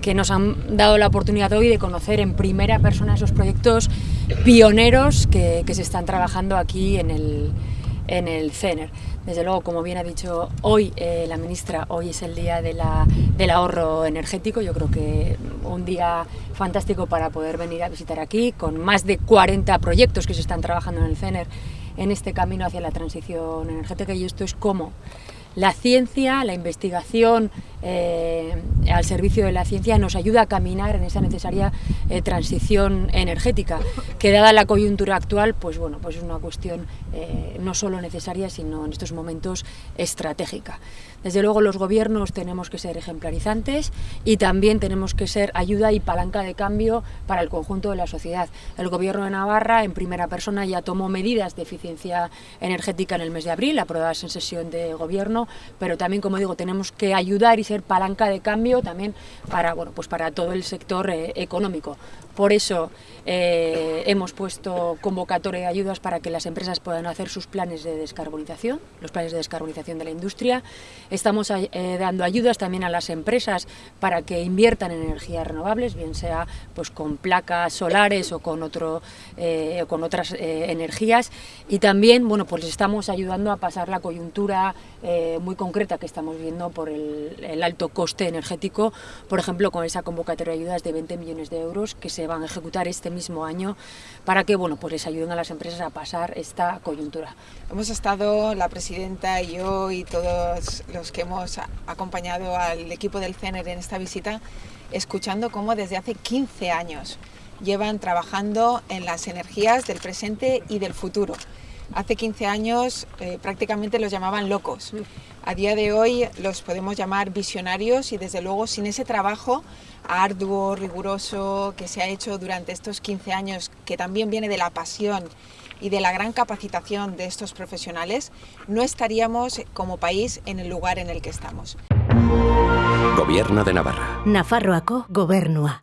que nos han dado la oportunidad hoy de conocer en primera persona esos proyectos pioneros que, se están trabajando aquí en el, en el CENER. Desde luego, como bien ha dicho hoy eh, la ministra, hoy es el día del ahorro energético. Yo creo que un día fantástico para poder venir a visitar aquí, con más de 40 proyectos que se están trabajando en el CENER en este camino hacia la transición energética y esto es como la ciencia, la investigación eh, al servicio de la ciencia nos ayuda a caminar en esa necesaria eh, transición energética, que dada la coyuntura actual, pues bueno, pues es una cuestión eh, no solo necesaria, sino en estos momentos estratégica. Desde luego los gobiernos tenemos que ser ejemplarizantes y también tenemos que ser ayuda y palanca de cambio para el conjunto de la sociedad. El gobierno de Navarra en primera persona ya tomó medidas de eficiencia energética en el mes de abril, aprobadas en sesión de gobierno, pero también, como digo, tenemos que ayudar y ser palanca de cambio también para, bueno, pues para todo el sector eh, económico. Por eso eh, hemos puesto convocatoria de ayudas para que las empresas puedan hacer sus planes de descarbonización, los planes de descarbonización de la industria. Estamos eh, dando ayudas también a las empresas para que inviertan en energías renovables, bien sea pues con placas solares o con, otro, con otras energías. Y también bueno, pues estamos ayudando a pasar la coyuntura muy concreta que estamos viendo por el, el alto coste energético, por ejemplo, con esa convocatoria de ayudas de 20 millones de euros que se van a ejecutar este mismo año para que bueno, pues les ayuden a las empresas a pasar esta coyuntura. Hemos estado, la presidenta y yo y todos los que hemos acompañado al equipo del CENER en esta visita, escuchando cómo desde hace 15 años llevan trabajando en las energías del presente y del futuro. Hace 15 años eh, prácticamente los llamaban locos. A día de hoy los podemos llamar visionarios y desde luego sin ese trabajo arduo, riguroso que se ha hecho durante estos 15 años, que también viene de la pasión y de la gran capacitación de estos profesionales, no estaríamos como país en el lugar en el que estamos. Gobierno de Navarra. Nafarroako gobernua.